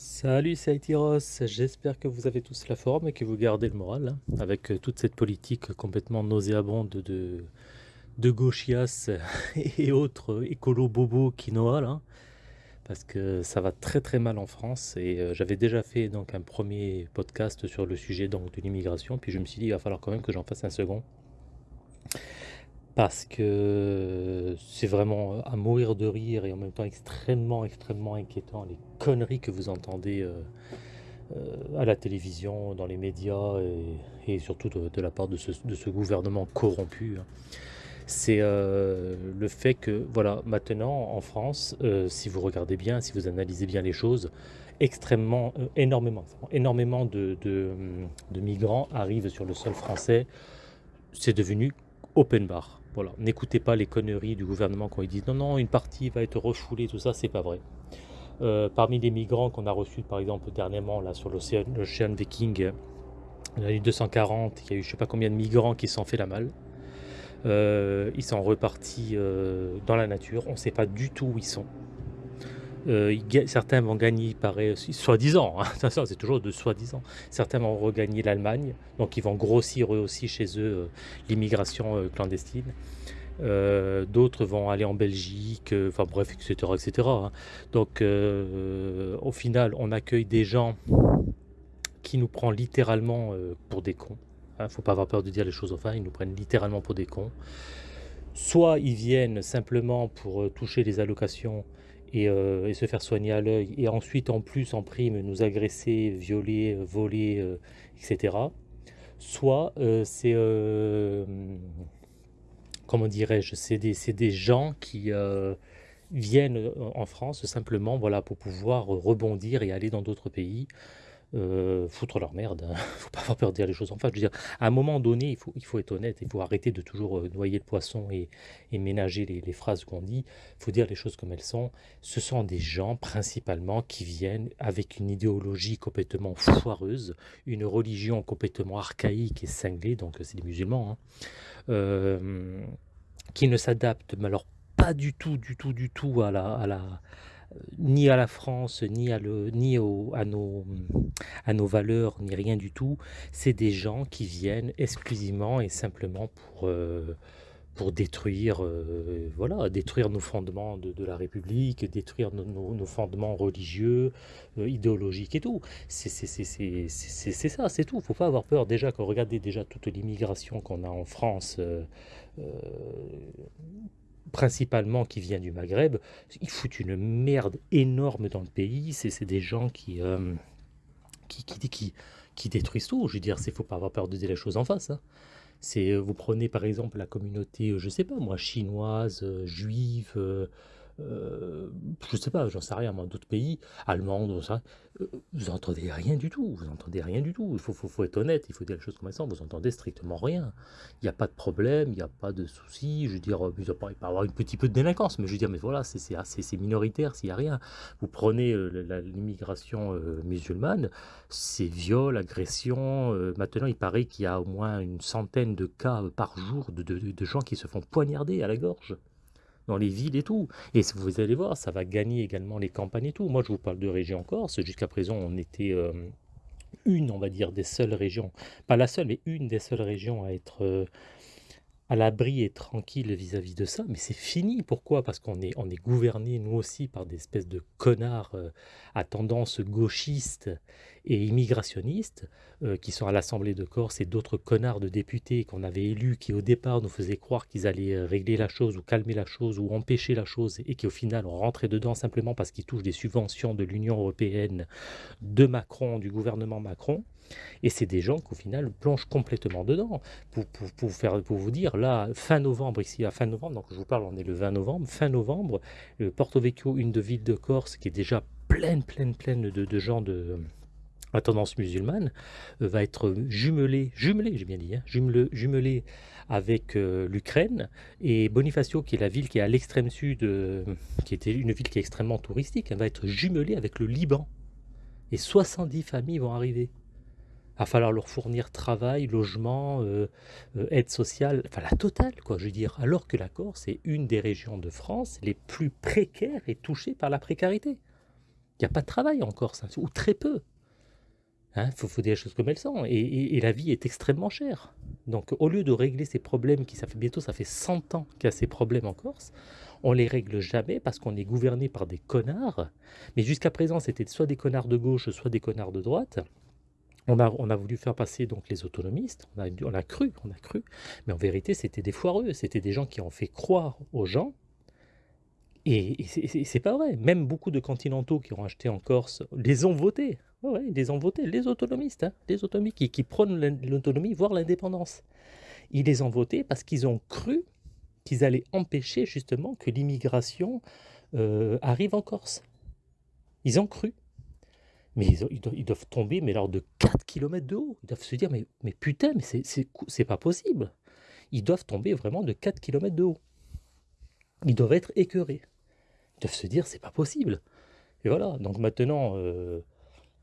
Salut, c'est Aitiros. J'espère que vous avez tous la forme et que vous gardez le moral hein, avec euh, toute cette politique complètement nauséabonde de, de gauchias et autres écolo bobo quinoa là. Parce que ça va très très mal en France et euh, j'avais déjà fait donc un premier podcast sur le sujet donc de l'immigration puis je me suis dit il va falloir quand même que j'en fasse un second parce que c'est vraiment à mourir de rire et en même temps extrêmement, extrêmement inquiétant les conneries que vous entendez euh, euh, à la télévision, dans les médias et, surtout de, la part de ce, gouvernement corrompu. hein. C'est euh, le fait que, voilà, maintenant en France, euh, si vous regardez bien, si vous analysez bien les choses, extrêmement, euh, énormément, énormément de migrants arrivent sur le sol français. C'est devenu open bar. N'écoutez pas les conneries du gouvernement quand ils disent non, non, une partie va être refoulée, tout ça, c'est pas vrai. Euh, parmi les migrants qu'on a reçus, par exemple, dernièrement, là, sur l'océan Viking, il y en a eu 240, il y a eu je sais pas combien de migrants qui se sont fait la malle. Euh, ils sont repartis euh, dans la nature, on ne sait pas du tout où ils sont. Euh, certains vont gagner, il paraît, soi-disant, hein, c'est toujours de soi-disant, certains vont regagner l'Allemagne, donc ils vont grossir eux aussi chez eux euh, l'immigration euh, clandestine. D'autres vont aller en Belgique, enfin bref, etc. etc. hein. Donc au final, on accueille des gens qui nous prennent littéralement pour des cons. Hein, faut pas avoir peur de dire les choses aux fins, ils nous prennent littéralement pour des cons. Soit ils viennent simplement pour toucher les allocations et, euh, et se faire soigner à l'œil, et ensuite en plus en prime nous agresser, violer, voler, euh, etc. Soit euh, c'est, comment dirais-je, c'est des, des gens qui viennent en France simplement voilà, pour pouvoir rebondir et aller dans d'autres pays euh, foutre leur merde. hein. Faut pas avoir peur de dire les choses en face. Je veux dire, à un moment donné, il faut, il faut être honnête. Il faut arrêter de toujours euh, noyer le poisson et, et ménager les, phrases qu'on dit. Il faut dire les choses comme elles sont. Ce sont des gens, principalement, qui viennent avec une idéologie complètement foireuse, une religion complètement archaïque et cinglée, donc euh, c'est des musulmans, hein, qui ne s'adaptent, alors pas du tout, du tout, du tout à la, à la, ni à la France, ni à, nos, valeurs, ni rien du tout. C'est des gens qui viennent exclusivement et simplement pour, euh, détruire, euh, voilà, détruire nos fondements de, la République, détruire nos, fondements religieux, euh, idéologiques et tout. C'est ça, c'est tout. faut pas avoir peur. Déjà, quand regardez déjà toute l'immigration qu'on a en France, euh, euh, principalement qui vient du Maghreb, ils foutent une merde énorme dans le pays. C'est des gens qui, euh, qui, qui, qui, qui détruisent tout. Je veux dire, il faut pas avoir peur de dire les choses en face. hein. Euh, vous prenez par exemple la communauté, euh, je sais pas moi, chinoise, juive, euh, je sais pas, j'en sais rien, moi, d'autres pays, ça, euh, vous entendez rien du tout, vous entendez rien du tout. Il faut, être honnête, il faut dire les choses comme sont, vous entendez strictement rien. Il n'y a pas de problème, il n'y a pas de souci. Je veux dire, euh, il peut y avoir un petit peu de délinquance, mais je veux dire, mais voilà, c'est minoritaire s'il n'y a rien. Vous prenez euh, l'immigration musulmane, c'est viol, agression. maintenant, il paraît qu'il y a au moins une centaine de cas par jour de- de gens qui se font poignarder à la gorge dans les villes et tout. Et vous allez voir, ça va gagner également les campagnes et tout. Moi, je vous parle de région Corse. Jusqu'à présent, on était euh, une, on va dire, des seules régions, pas la seule, mais une des seules régions à être euh, à l'abri et tranquille vis-à-vis de ça, mais c'est fini. Pourquoi? Parce qu'on est, on est gouverné, nous aussi, par des espèces de connards euh, à tendance gauchiste et immigrationniste, euh, qui sont à l'Assemblée de Corse, et d'autres connards de députés qu'on avait élus, qui au départ nous faisaient croire qu'ils allaient euh, régler la chose, ou calmer la chose, ou empêcher la chose, et qui au final ont rentré dedans simplement parce qu'ils touchent des subventions de l'Union européenne, de Macron, du gouvernement Macron. Et c'est des gens qu'au final plongent complètement dedans. Pour, pour, pour, faire, pour vous dire, là, fin novembre, ici, à fin novembre, donc je vous parle, on est le 20 novembre, fin novembre, euh, Porto Vecchio, une de villes de Corse, qui est déjà pleine, pleine, pleine de, gens de à tendance musulmane, euh, va être jumelée, jumelée, j'ai bien dit, hein, jumelé, jumelée avec euh, l'Ukraine, et Bonifacio, qui est la ville qui est à l'extrême sud, euh, qui était une ville qui est extrêmement touristique, elle va être jumelée avec le Liban. Et 70 familles vont arriver. Va falloir leur fournir travail, logement, euh, euh, aide sociale, enfin la totale, quoi, je veux dire. Alors que la Corse est une des régions de France les plus précaires et touchées par la précarité. Il n'y a pas de travail en Corse, ou très peu. Il hein, faut, dire les choses comme elles sont. Et, la vie est extrêmement chère. Donc au lieu de régler ces problèmes, qui ça fait bientôt ça fait 100 ans qu'il y a ces problèmes en Corse, on les règle jamais parce qu'on est gouverné par des connards. Mais jusqu'à présent, c'était soit des connards de gauche, soit des connards de droite. On a, voulu faire passer donc les autonomistes, on a, cru, on a cru, mais en vérité c'était des foireux, c'était des gens qui ont fait croire aux gens et, c'est pas vrai. Même beaucoup de continentaux qui ont acheté en Corse les ont votés. Les ont votés, les autonomistes, hein, les autonomies qui, qui prônent l'autonomie, voire l'indépendance. Ils les ont votés parce qu'ils ont cru qu'ils allaient empêcher justement que l'immigration euh, arrive en Corse. Ils ont cru. Mais ils, doivent, tomber, mais alors de 4 km de haut. Ils doivent se dire, mais, putain, mais c'est pas possible. Ils doivent tomber vraiment de 4 km de haut. Ils doivent être écœurés. Ils doivent se dire, c'est pas possible. Et voilà, donc maintenant, euh,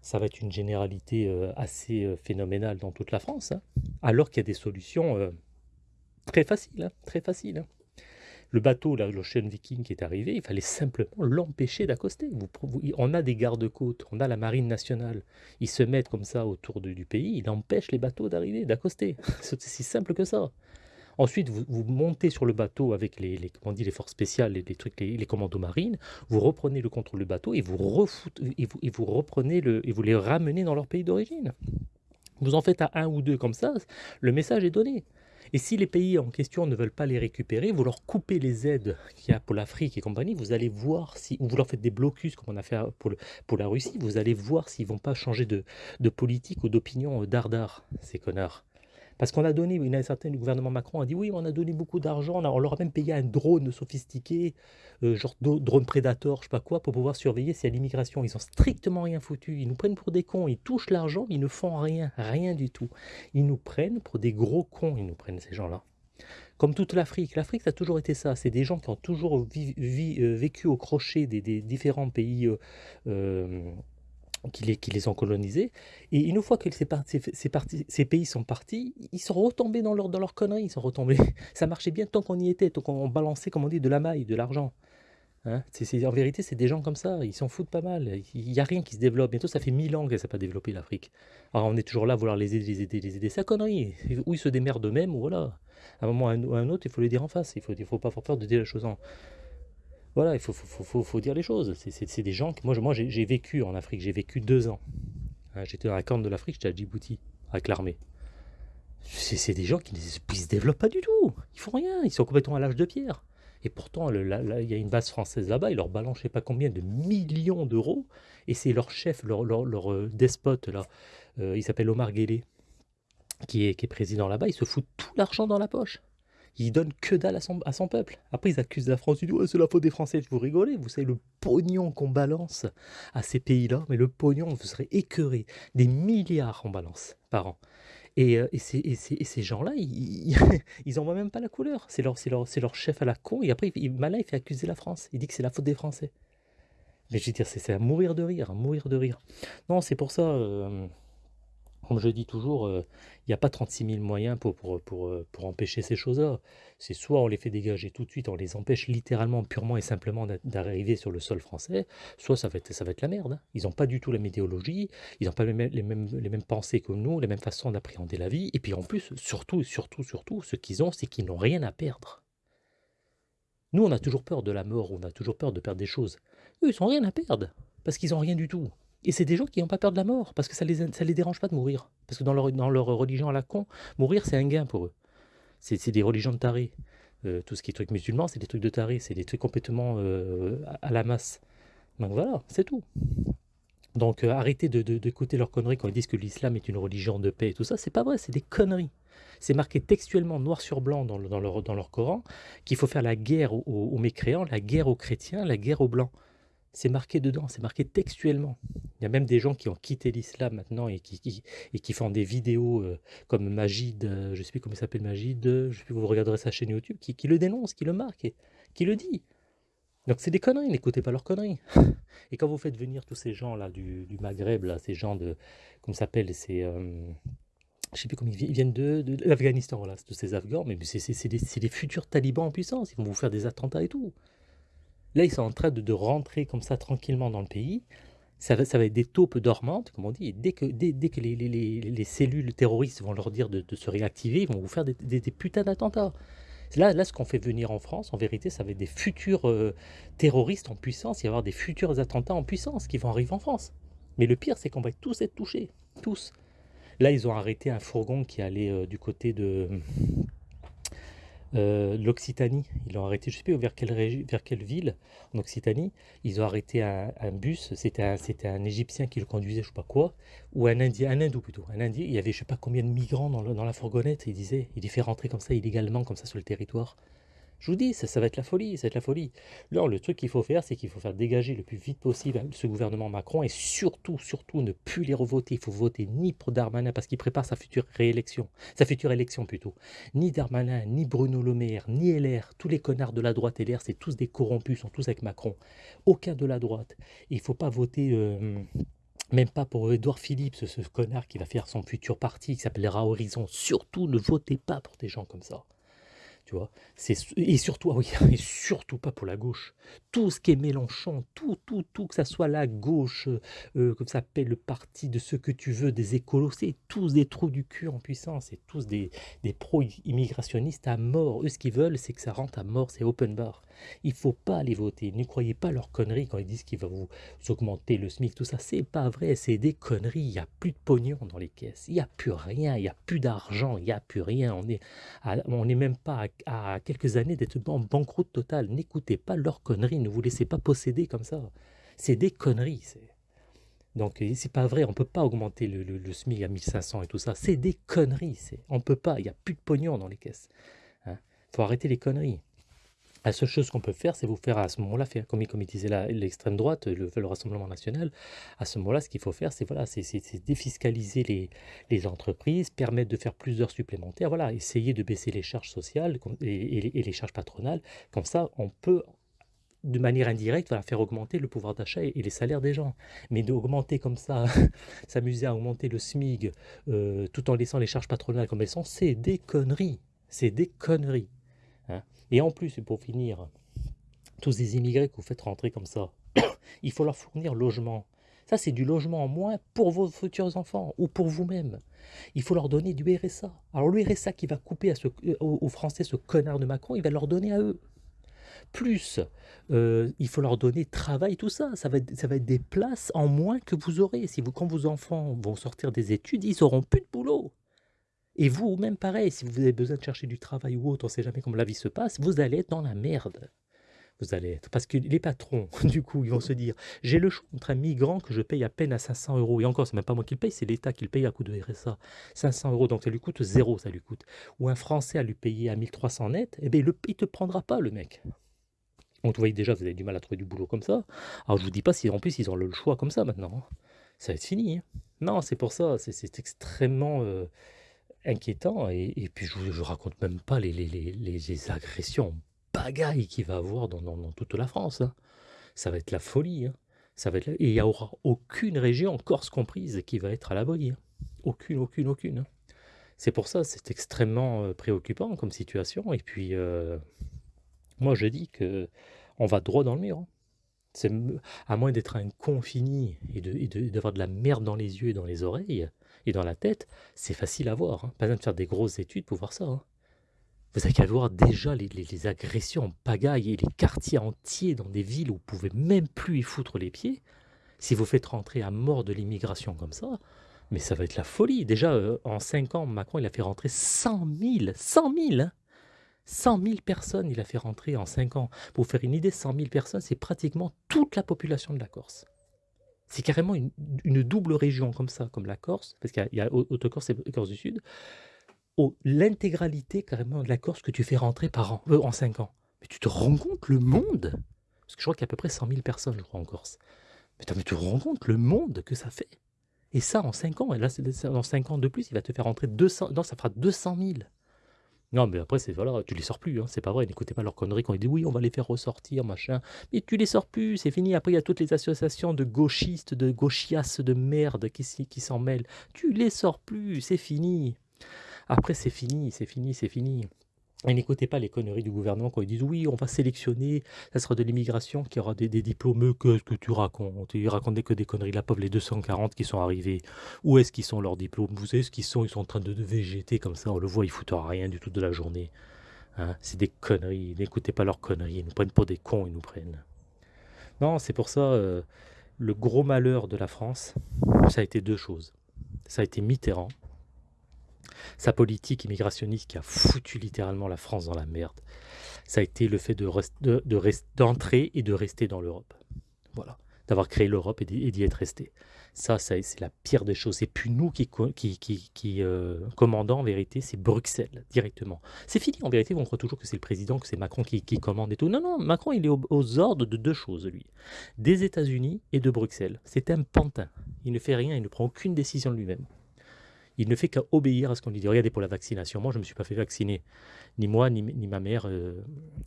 ça va être une généralité euh, assez euh, phénoménale dans toute la France, hein. alors qu'il y a des solutions très faciles, hein, très faciles. Hein. Le bateau, l'Ocean Viking qui est arrivé, il fallait simplement l'empêcher d'accoster. On a des gardes-côtes, on a la marine nationale. Ils se mettent comme ça autour du pays, ils empêchent les bateaux d'arriver, d'accoster. C'est si simple que ça. Ensuite, vous, montez sur le bateau avec les, comment les forces spéciales, les, trucs, les, commandos marines, vous reprenez le contrôle du bateau et vous, et vous, et vous reprenez le, et vous les ramenez dans leur pays d'origine. Vous en faites à un ou deux comme ça, le message est donné. Et si les pays en question ne veulent pas les récupérer, vous leur coupez les aides qu'il y a pour l'Afrique et compagnie, vous allez voir si, ou vous leur faites des blocus comme on a fait pour, la Russie, vous allez voir s'ils vont pas changer de, de politique ou d'opinion euh, dardard, ces connards. Parce qu'on a donné, une certaine, le gouvernement Macron a dit oui, on a donné beaucoup d'argent, on, leur a même payé un drone sophistiqué, euh, genre drone prédateur, je sais pas quoi, pour pouvoir surveiller s'il y a l'immigration. Ils ont strictement rien foutu. Ils nous prennent pour des cons, ils touchent l'argent, ils ne font rien, rien du tout. Ils nous prennent pour des gros cons, ils nous prennent ces gens-là. Comme toute l'Afrique, l'Afrique ça a toujours été ça. C'est des gens qui ont toujours euh, vécu au crochet des, différents pays euh, qui les, qui les ont colonisés. Et une fois que ces, pays sont partis, ils sont retombés dans leur, dans leur connerie, ils sont retombés. Ça marchait bien tant qu'on y était, tant qu'on balançait, comme on dit, de la maille, de l'argent. Hein en vérité, c'est des gens comme ça, ils s'en foutent pas mal. Il n'y a rien qui se développe. Bientôt, ça fait mille ans que ça n'a pas développé l'Afrique. Alors, on est toujours là à vouloir les aider, les aider, les aider. C'est connerie. Ou ils se démerdent eux-mêmes, ou voilà. À un moment ou à un autre, il faut les dire en face. Il ne faut pas avoir peur de dire les choses en, voilà, il faut, dire les choses. C'est des gens que moi, moi j'ai vécu en Afrique, j'ai vécu deux ans. Hein, j'étais dans la corne de l'Afrique, j'étais à Djibouti, avec l'armée. C'est des gens qui ne se développent pas du tout. Ils font rien, ils sont complètement à l'âge de pierre. Et pourtant, il y a une base française là-bas, ils leur balancent je sais pas combien de millions d'euros. Et c'est leur chef, leur, euh, despote, là, euh, il s'appelle Omar Guelleh, qui est, qui est président là-bas, il se fout tout l'argent dans la poche. Il donne que dalle à son, peuple. Après, ils accusent la France. Ils disent c'est la faute des Français. Vous rigolez Vous savez le pognon qu'on balance à ces pays-là. Mais le pognon, vous serez écœuré. Des milliards on balance par an. Et, euh, ces, gens-là, ils, ils voient même pas la couleur. C'est leur chef à la con. Et après, il, malin, il fait accuser la France. Il dit que c'est la faute des Français. Mais je veux dire, c'est à mourir de rire, à mourir de rire. Non, c'est pour ça. Euh, comme je dis toujours, euh, il n'y a pas 36 000 moyens pour, pour, pour, euh, pour empêcher ces choses-là. C'est soit on les fait dégager tout de suite, on les empêche littéralement, purement et simplement d'arriver sur le sol français, soit ça va être, ça va être la merde. Hein. Ils n'ont pas du tout la météorologie, ils n'ont pas les mêmes, les, mêmes, les mêmes pensées que nous, les mêmes façons d'appréhender la vie. Et puis en plus, surtout, surtout, surtout, ce qu'ils ont, c'est qu'ils n'ont rien à perdre. Nous, on a toujours peur de la mort, on a toujours peur de perdre des choses. Eux, ils n'ont rien à perdre, parce qu'ils n'ont rien du tout. Et c'est des gens qui n'ont pas peur de la mort, parce que ça ne les, ça les dérange pas de mourir. Parce que dans leur, dans leur religion à la con, mourir, c'est un gain pour eux. C'est des religions de tarés. Euh, tout ce qui est truc musulman, c'est des trucs de tarés, c'est des trucs complètement euh, à, la masse. Donc voilà, c'est tout. Donc euh, arrêtez d'écouter de, leurs conneries quand ils disent que l'islam est une religion de paix et tout ça, c'est pas vrai, c'est des conneries. C'est marqué textuellement noir sur blanc dans, dans, leur, dans leur Coran qu'il faut faire la guerre aux, mécréants, la guerre aux chrétiens, la guerre aux blancs. C'est marqué dedans, c'est marqué textuellement. Il y a même des gens qui ont quitté l'islam maintenant et qui, font des vidéos euh, comme Magid, euh, je ne sais plus comment il s'appelle Magid, je sais plus, vous regarderez sa chaîne YouTube, qui, le dénonce, qui le marque, qui le dit. Donc c'est des conneries, n'écoutez pas leurs conneries. Et quand vous faites venir tous ces gens-là du, Maghreb, ces gens de, comment s'appelle, c'est... Euh, je sais plus comment ils viennent de, de, l'Afghanistan, voilà, de ces Afghans, mais c'est des, des futurs talibans en puissance, ils vont vous faire des attentats et tout. Là, ils sont en train de, rentrer comme ça tranquillement dans le pays. Ça va, ça va être des taupes dormantes, comme on dit. Et dès que, dès, dès que les, les- les- les cellules terroristes vont leur dire de, se réactiver, ils vont vous faire des, des- des putains d'attentats. Là, là, ce qu'on fait venir en France, en vérité, ça va être des futurs euh, terroristes en puissance. Il va y avoir des futurs attentats en puissance qui vont arriver en France. Mais le pire, c'est qu'on va tous être touchés. Tous. Là, ils ont arrêté un fourgon qui allait euh, du côté de euh, l'Occitanie. Ils l'ont arrêté, je ne sais plus vers quelle, vers quelle ville en Occitanie. Ils ont arrêté un, bus. C'était un, Égyptien qui le conduisait, je ne sais pas quoi, ou un Indien, un Hindou plutôt. Un Indien. Il y avait je ne sais pas combien de migrants dans la fourgonnette. Il disait, il les fait rentrer comme ça illégalement, comme ça sur le territoire. Je vous dis, ça, va être la folie, ça va être la folie. Là, le truc qu'il faut faire, c'est qu'il faut faire dégager le plus vite possible ce gouvernement Macron et surtout, surtout, ne plus les revoter. Il faut voter ni pour Darmanin parce qu'il prépare sa future réélection, sa future élection plutôt. Ni Darmanin, ni Bruno Le Maire, ni LR, tous les connards de la droite LR, c'est tous des corrompus, sont tous avec Macron. Aucun de la droite. Il ne faut pas voter. euh, même pas pour Edouard Philippe, ce, ce connard qui va faire son futur parti qui s'appellera Horizon. Surtout, ne votez pas pour des gens comme ça. Tu vois, et surtout ah surtout pas pour la gauche. Tout ce qui est Mélenchon, tout, tout, tout, que ça soit la gauche, euh, comme ça s'appelle le parti de ce que tu veux, des écolos, c'est tous des trous du cul en puissance, c'est tous des, des pro-immigrationnistes à mort. Eux, ce qu'ils veulent, c'est que ça rentre à mort, c'est open bar. Il faut pas les voter. Ne croyez pas leurs conneries quand ils disent qu'ils vont vous augmenter le SMIC, tout ça. C'est pas vrai, c'est des conneries. Il n'y a plus de pognon dans les caisses. Il n'y a plus rien, il n'y a plus d'argent, il n'y a plus rien. On est, à- on n'est même pas à, quelques années d'être en banqueroute totale. N'écoutez pas leurs conneries, ne vous laissez pas posséder comme ça. C'est des conneries. Donc c'est pas vrai, on peut pas augmenter le, le- le SMIC à 1500 et tout ça. C'est des conneries. On peut pas, il n'y a plus de pognon dans les caisses. Il faut arrêter les conneries. La seule chose qu'on peut faire, c'est vous faire à ce moment-là, comme, il- disait l'extrême droite, le, le Rassemblement national. À ce moment-là, ce qu'il faut faire, c'est voilà, c'est défiscaliser les, entreprises, permettre de faire plus d'heures supplémentaires, voilà, essayer de baisser les charges sociales et, les- charges patronales. Comme ça, on peut, de manière indirecte, faire augmenter le pouvoir d'achat et, et les salaires des gens. Mais d'augmenter comme ça, s'amuser à augmenter le SMIG euh, tout en laissant les charges patronales comme elles sont, c'est des conneries. C'est des conneries. hein. Et en plus, pour finir, tous ces immigrés que vous faites rentrer comme ça, il faut leur fournir logement. Ça, c'est du logement en moins pour vos futurs enfants ou pour vous-même. Il faut leur donner du RSA. Alors le RSA qui va couper euh, aux, Français ce connard de Macron, il va leur donner à eux. Plus, euh, il faut leur donner travail, tout ça. Ça va, être, ça va des places en moins que vous aurez. Si quand vos enfants vont sortir des études, ils n'auront plus de boulot. Et vous, même pareil, si vous avez besoin de chercher du travail ou autre, on ne sait jamais comment la vie se passe, vous allez être dans la merde. Vous allez être. Parce que les patrons, du coup, ils vont se dire j'ai le choix entre un migrant que je paye à peine à 500 euros, et encore, c'est même pas moi qui le paye, c'est l'État qui le paye à coup de RSA. 500 euros, donc ça lui coûte zéro, ça lui coûte. Ou un Français à lui payer à 1300 net, eh bien, il ne te prendra pas, le mec. Donc, vous voyez déjà, vous avez du mal à trouver du boulot comme ça. Alors, je vous dis pas si en plus ils ont le choix comme ça maintenant. hein. Ça va être fini. hein. Non, c'est pour ça, c'est extrêmement. euh, inquiétant. Et, puis, je ne raconte même pas les, agressions bagailles qu'il va avoir dans, toute la France. hein. Ça va être la folie. hein. Ça va être Et il n'y aura aucune région, Corse comprise, qui va être à l'abri. hein. Aucune, aucune, aucune. hein. C'est pour ça, c'est extrêmement euh, préoccupant comme situation. Et puis, euh, moi, je dis que on va droit dans le mur. à moins d'être un con fini et de- et de- d'avoir de, la merde dans les yeux et dans les oreilles et dans la tête, c'est facile à voir. hein. Pas besoin de faire des grosses études pour voir ça. hein. Vous avez qu'à voir déjà les, agressions en pagaille et les quartiers entiers dans des villes où vous pouvez même plus y foutre les pieds. Si vous faites rentrer à mort de l'immigration comme ça, mais ça va être la folie. Déjà, euh, en 5 ans, Macron, il a fait rentrer 100 000, 100 000, hein. 100 000 personnes, il a fait rentrer en 5 ans. Pour vous faire une idée, 100 000 personnes, c'est pratiquement toute la population de la Corse. C'est carrément une, double région comme ça, comme la Corse, parce qu'il y a, a Haute-Corse et Corse du Sud. Oh, L'intégralité carrément de la Corse que tu fais rentrer par an, euh, en 5 ans. Mais tu te rends compte le monde? Parce que je crois qu'il y a à peu près 100 000 personnes, je crois, en Corse. Mais, tu te rends compte le monde que ça fait? Et ça en 5 ans, et là, dans 5 ans de plus, il va te faire rentrer 200, non, ça fera 200 000. Non, mais après, c'est voilà, tu les sors plus, hein, c'est pas vrai. N'écoutez pas leurs conneries quand ils disent oui, on va les faire ressortir, machin. Mais tu les sors plus, c'est fini. Après, il y a toutes les associations de gauchistes, de gauchiasses de merde qui, qui s'en mêlent. Tu les sors plus, c'est fini. Après, c'est fini, c'est fini, c'est fini. Et n'écoutez pas les conneries du gouvernement quand ils disent oui, on va sélectionner, ça sera de l'immigration qui aura des, diplômés. Qu'est-ce que tu racontes? Ils racontaient que des conneries. La pauvre, les 240 qui sont arrivés, où est-ce qu'ils sont leurs diplômes? Vous savez ce qu'ils sont? Ils sont en train de, de végéter comme ça, on le voit, ils foutent rien du tout de la journée. Hein, c'est des conneries, n'écoutez pas leurs conneries, ils nous prennent pour des cons, ils nous prennent. Non, c'est pour ça, euh, le gros malheur de la France, ça a été deux choses. Ça a été Mitterrand, sa politique immigrationniste qui a foutu littéralement la France dans la merde. Ça a été le fait de, de, d'entrer et de rester dans l'Europe. Voilà, d'avoir créé l'Europe et d'y être resté. Ça, c'est la pire des choses. Et puis nous qui, qui, qui, euh, commandons, en vérité, c'est Bruxelles, directement. C'est fini, en vérité, on croit toujours que c'est le président, que c'est Macron qui, commande et tout. Non, non, Macron, il est aux, ordres de deux choses, lui. Des États-Unis et de Bruxelles. C'est un pantin. Il ne fait rien, il ne prend aucune décision de lui-même il ne fait qu'obéir à ce qu'on lui dit. Regardez pour la vaccination, moi je ne me suis pas fait vacciner. Ni moi, ni, ma mère, euh,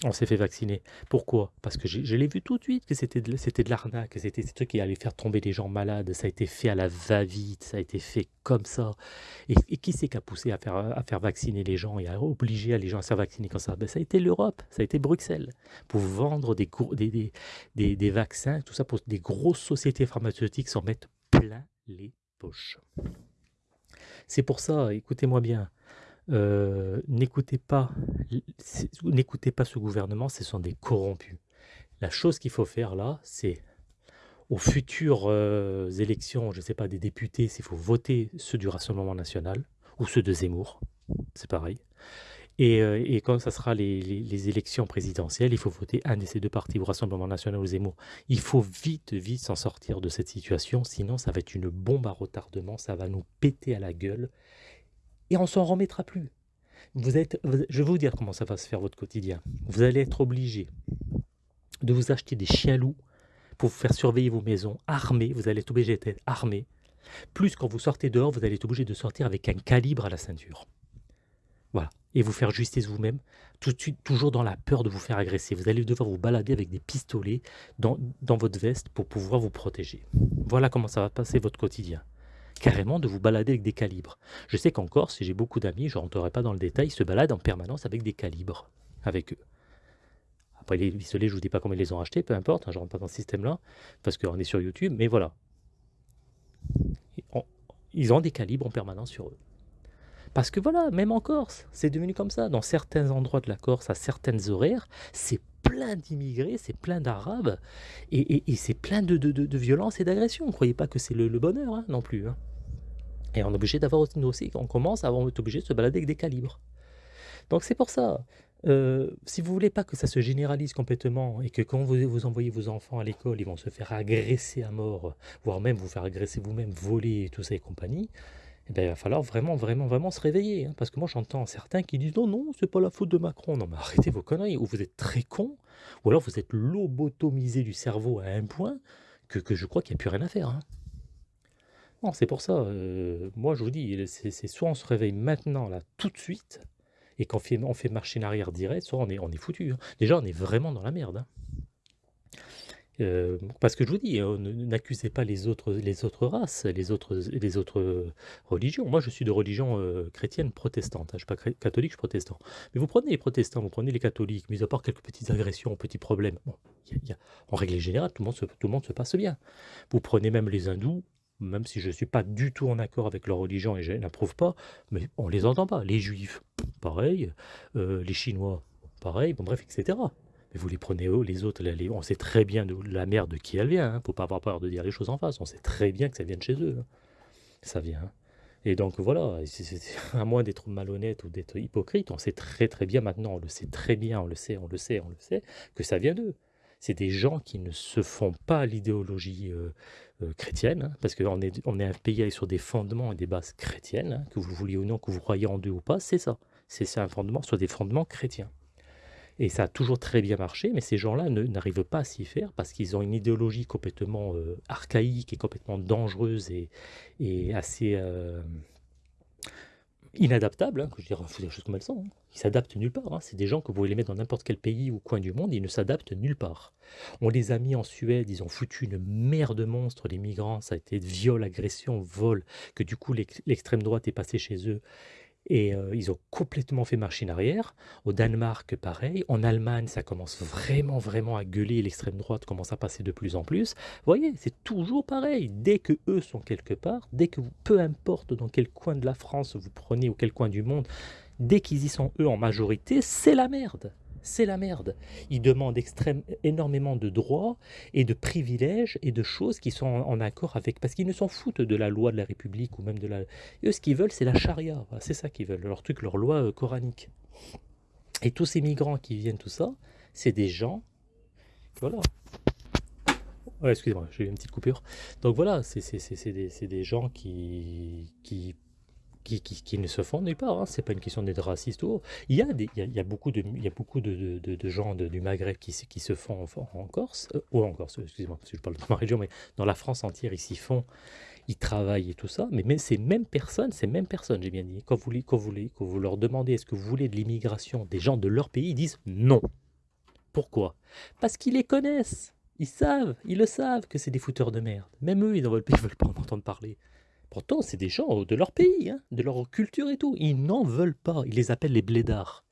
on s'est fait vacciner. Pourquoi? Parce que je, l'ai vu tout de suite que c'était de, de l'arnaque, que c'était ce truc qui allait faire tomber les gens malades. Ça a été fait à la va-vite, ça a été fait comme ça. Et, qui c'est qui a poussé à faire, vacciner les gens et à obliger les gens à se faire vacciner comme ça? Ben, Ça a été l'Europe, ça a été Bruxelles, pour vendre des, des, vaccins, tout ça pour des grosses sociétés pharmaceutiques s'en mettre plein les poches. C'est pour ça, écoutez-moi bien, euh, n'écoutez pas, pas ce gouvernement, ce sont des corrompus. La chose qu'il faut faire là, c'est aux futures euh, élections, je ne sais pas, des députés, s'il faut voter ceux du Rassemblement national ou ceux de Zemmour, c'est pareil. Et, euh, quand ça sera les, élections présidentielles, il faut voter un de ces deux partis, au Rassemblement national ou Zemmour. Il faut vite, vite s'en sortir de cette situation, sinon ça va être une bombe à retardement, ça va nous péter à la gueule, et on s'en remettra plus. Vous êtes, je vais vous dire comment ça va se faire votre quotidien. Vous allez être obligé de vous acheter des chiens loups pour vous faire surveiller vos maisons, armés, vous allez être obligé d'être armé. Plus quand vous sortez dehors, vous allez être obligé de sortir avec un calibre à la ceinture. Voilà. Et vous faire justice vous-même, tout de suite, toujours dans la peur de vous faire agresser. Vous allez devoir vous balader avec des pistolets dans, dans votre veste pour pouvoir vous protéger. Voilà comment ça va passer votre quotidien. Carrément de vous balader avec des calibres. Je sais qu'en Corse, j'ai beaucoup d'amis, je ne rentrerai pas dans le détail, ils se baladent en permanence avec des calibres, avec eux. Après, les pistolets, je ne vous dis pas comment ils les ont achetés, peu importe, hein, je ne rentre pas dans ce système-là, parce qu'on est sur YouTube, mais voilà. Ils ont des calibres en permanence sur eux. Parce que voilà, même en Corse, c'est devenu comme ça. Dans certains endroits de la Corse, à certaines horaires, c'est plein d'immigrés, c'est plein d'arabes, et, c'est plein de, de, de, violence et d'agression. Ne croyez pas que c'est le, bonheur hein, non plus. Hein. Et on est obligé d'avoir aussi, on commence à être obligé de se balader avec des calibres. Donc c'est pour ça. Euh, si vous voulez pas que ça se généralise complètement et que quand vous, vous envoyez vos enfants à l'école, ils vont se faire agresser à mort, voire même vous faire agresser vous-même, voler et tout ça et compagnie, eh ben, il va falloir vraiment, vraiment, vraiment se réveiller. Hein, parce que moi, j'entends certains qui disent non, non, c'est pas la faute de Macron. Non, mais arrêtez vos conneries. Ou vous êtes très con, ou alors vous êtes lobotomisé du cerveau à un point que, je crois qu'il n'y a plus rien à faire. Hein. C'est pour ça. Euh, moi, je vous dis, c'est soit on se réveille maintenant, là, tout de suite, et qu'on fait, on fait marcher en arrière direct, soit on est, on est foutu. Hein. Déjà, on est vraiment dans la merde. Euh, parce que je vous dis, hein, n'accusez pas les autres, races, les autres, les autres religions. Moi, je suis de religion euh, chrétienne protestante. Hein. Je ne suis pas catholique, je suis protestant. Mais vous prenez les protestants, vous prenez les catholiques, mis à part quelques petites agressions, petits problèmes. En règle générale, tout le, monde se, passe bien. Vous prenez même les hindous, même si je ne suis pas du tout en accord avec leur religion et je n'approuve pas, mais on ne les entend pas. Les juifs, pareil. Euh, les chinois, pareil. Bon, bref, etc. Mais vous les prenez eux, les autres, on sait très bien de la merde de qui elle vient. Il hein. ne faut pas avoir peur de dire les choses en face. On sait très bien que ça vient de chez eux. Hein. Ça vient. Hein. Et donc voilà, à moins d'être malhonnête ou d'être hypocrite, on sait très très bien maintenant, on le sait très bien, on le sait, on le sait, on le sait, que ça vient d'eux. C'est des gens qui ne se font pas l'idéologie euh, euh, chrétienne, parce qu'on est, on est un pays sur des fondements et des bases chrétiennes, que vous vouliez ou non, que vous croyez en Dieu ou pas, c'est ça. C'est un fondement sur des fondements chrétiens. Et ça a toujours très bien marché, mais ces gens-là n'arrivent pas à s'y faire parce qu'ils ont une idéologie complètement euh, archaïque et complètement dangereuse et, assez euh, inadaptable. Hein, que je dirais, des choses comme elles sont. Hein. Ils s'adaptent nulle part. Hein. C'est des gens que vous pouvez les mettre dans n'importe quel pays ou coin du monde, ils ne s'adaptent nulle part. On les a mis en Suède, ils ont foutu une mer de monstres, les migrants, ça a été de viol, agression, vol, que du coup l'extrême droite est passée chez eux Et euh, ils ont complètement fait machine arrière. Au Danemark, pareil. En Allemagne, ça commence vraiment, vraiment à gueuler. L'extrême droite commence à passer de plus en plus. Vous voyez, c'est toujours pareil. Dès que eux sont quelque part, dès que vous, peu importe dans quel coin de la France vous prenez ou quel coin du monde, dès qu'ils y sont eux en majorité, c'est la merde c'est la merde. Ils demandent extrême, énormément de droits et de privilèges et de choses qui sont en, accord avec... Parce qu'ils ne s'en foutent de la loi de la République ou même de la... Eux, ce qu'ils veulent, c'est la charia. C'est ça qu'ils veulent, leur truc, leur loi euh, coranique. Et tous ces migrants qui viennent, tout ça, c'est des gens... Voilà. excusez-moi, j'ai eu une petite coupure. Donc voilà, c'est des, des, gens qui, qui qui, ne se font nulle part. Hein. C'est pas une question d'être raciste ou il y a des, il y a, beaucoup de, il y a beaucoup de, de, gens du Maghreb qui, qui se font en, Corse euh, ou en Corse, excusez-moi parce que je parle de ma région, mais dans la France entière ils s'y font, ils travaillent et tout ça. Mais ces mêmes personnes, ces mêmes personnes, j'ai bien dit, quand vous, quand vous, quand vous leur demandez est-ce que vous voulez de l'immigration des gens de leur pays, ils disent non. Pourquoi? Parce qu'ils les connaissent. Ils savent, ils le savent que c'est des fouteurs de merde. Même eux, ils ne veulent pas en entendre parler. Pourtant, c'est des gens de leur pays, hein, de leur culture et tout. Ils n'en veulent pas. Ils les appellent les blédards.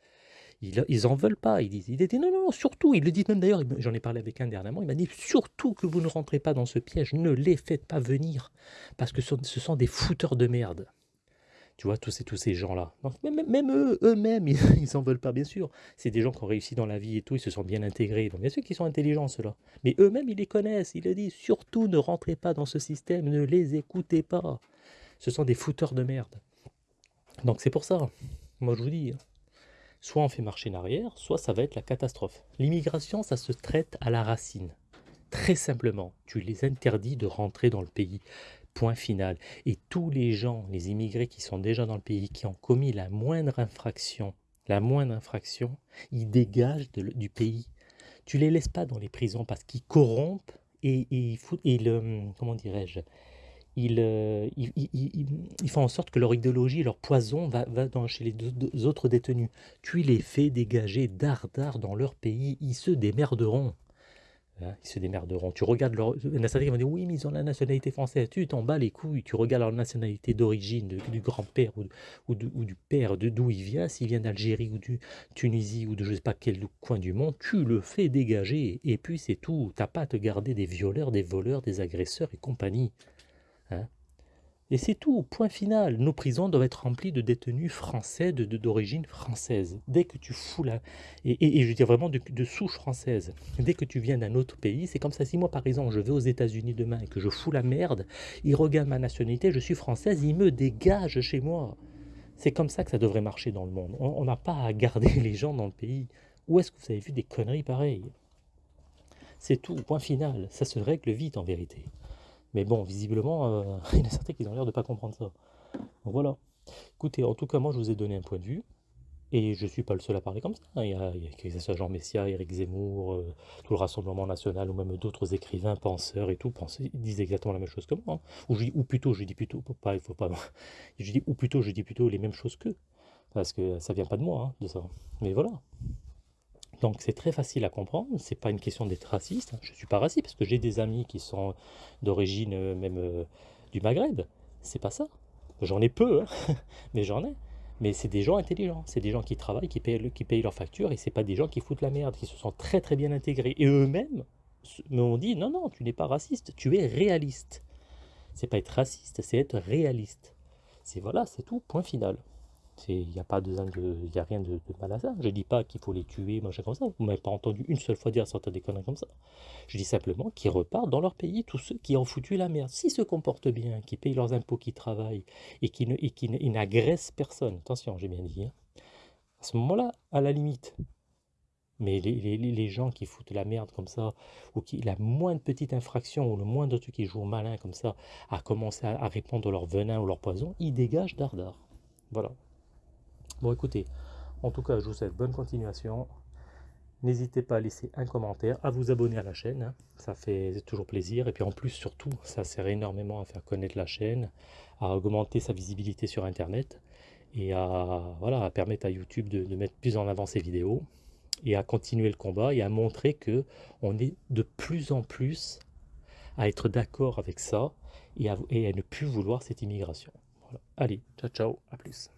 Ils, ils en veulent pas. Ils disent, il non, non, surtout. Ils le disent même d'ailleurs. J'en ai parlé avec un dernièrement. Il m'a dit surtout que vous ne rentrez pas dans ce piège. Ne les faites pas venir. Parce que ce sont des fouteurs de merde. Tu vois, tous ces, gens-là. Même, eux, eux-mêmes, ils n'en veulent pas, bien sûr. C'est des gens qui ont réussi dans la vie et tout, ils se sont bien intégrés. Donc, bien sûr qu'ils sont intelligents, ceux-là. Mais eux-mêmes, ils les connaissent, ils le disent. Surtout, ne rentrez pas dans ce système, ne les écoutez pas. Ce sont des fouteurs de merde. Donc, c'est pour ça. Moi, je vous dis, hein. soit on fait marcher en arrière, soit ça va être la catastrophe. L'immigration, ça se traite à la racine. Très simplement, tu les interdis de rentrer dans le pays. Point final. Et tous les gens, les immigrés qui sont déjà dans le pays, qui ont commis la moindre infraction, la moindre infraction, ils dégagent du pays. Tu les laisses pas dans les prisons parce qu'ils corrompent et, le, comment dirais-je, euh, ils, font en sorte que leur idéologie, leur poison va, va dans, chez les autres détenus. Tu les fais dégager dardard dans leur pays, ils se démerderont. Hein, ils se démerderont. Tu regardes leur nationalité, ils vont dire oui, mais ils ont la nationalité française. Tu t'en bats les couilles. Tu regardes leur nationalité d'origine, du grand-père ou, du père, de d'où il vient. S'il vient d'Algérie ou du Tunisie ou de je sais pas quel coin du monde, tu le fais dégager. Et puis c'est tout. T'as pas à te garder des violeurs, des voleurs, des agresseurs et compagnie. Et c'est tout, point final. Nos prisons doivent être remplies de détenus français d'origine de, française. Dès que tu fous là, et, je veux dire vraiment de, de souche française, dès que tu viens d'un autre pays, c'est comme ça. Si moi, par exemple, je vais aux États-Unis demain et que je fous la merde, ils regardent ma nationalité, je suis française, ils me dégagent chez moi. C'est comme ça que ça devrait marcher dans le monde. On n'a pas à garder les gens dans le pays. Où est-ce que vous avez vu des conneries pareilles? C'est tout, point final. Ça se règle vite en vérité. Mais bon, visiblement, euh, il y en a certains ont l'air de ne pas comprendre ça. Voilà. Écoutez, en tout cas, moi, je vous ai donné un point de vue. Et je ne suis pas le seul à parler comme ça. Il y a, ce soit Jean Messia, Éric Zemmour, euh, tout le Rassemblement National, ou même d'autres écrivains, penseurs et tout, pensent, ils disent exactement la même chose que moi. Hein. Ou, ou, plutôt, je dis plutôt, pas, il faut pas. Je dis, ou plutôt, je dis plutôt les mêmes choses qu'eux. Parce que ça vient pas de moi, hein, de ça. Mais voilà. Donc c'est très facile à comprendre, c'est pas une question d'être raciste, je suis pas raciste parce que j'ai des amis qui sont d'origine euh, même euh, du Maghreb, c'est pas ça. J'en ai peu, hein, mais j'en ai. Mais c'est des gens intelligents, c'est des gens qui travaillent, qui payent, qui payent leurs factures, et c'est pas des gens qui foutent la merde, qui se sont très très bien intégrés. Et eux-mêmes m'ont dit, non, non, tu n'es pas raciste, tu es réaliste. C'est pas être raciste, c'est être réaliste. C'est voilà, c'est tout, point final. Il n'y a, pas de, a rien de, mal à ça. Je ne dis pas qu'il faut les tuer, machin comme ça. Vous m'avez pas entendu une seule fois dire certaines des conneries comme ça. Je dis simplement qu'ils repartent dans leur pays, tous ceux qui ont foutu la merde. S'ils se comportent bien, qui payent leurs impôts, qui travaillent et qui, n'agressent personne, attention, j'ai bien dit, hein. à ce moment-là, à la limite. Mais les, gens qui foutent la merde comme ça, ou qui, la moindre petite infraction, ou le moindre truc qui joue malin comme ça, à commencer à, répandre leur venin ou leur poison, ils dégagent dardard. Voilà. Bon, écoutez, en tout cas, je vous souhaite bonne continuation. N'hésitez pas à laisser un commentaire, à vous abonner à la chaîne, hein. ça fait toujours plaisir. Et puis en plus, surtout, ça sert énormément à faire connaître la chaîne, à augmenter sa visibilité sur Internet et à, voilà, permettre à YouTube de, mettre plus en avant ses vidéos et à continuer le combat et à montrer que on est de plus en plus à être d'accord avec ça et à, ne plus vouloir cette immigration. Allez, ciao ciao, à plus.